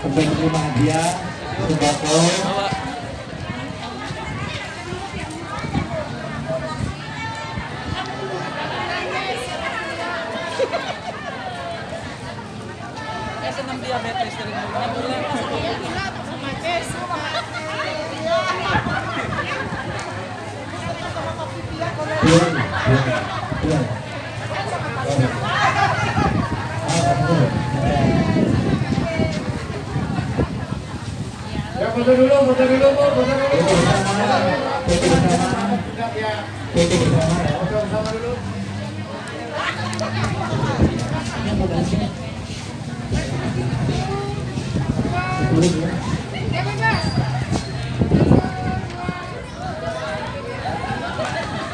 untuk menerima hadiah sembako Eh, senang diabetes dari. Tuan, Ya foto dulu, foto dulu, foto dulu. Foto bersama, foto bersama, Ya, foto bersama ya. foto bersama dulu. Ya.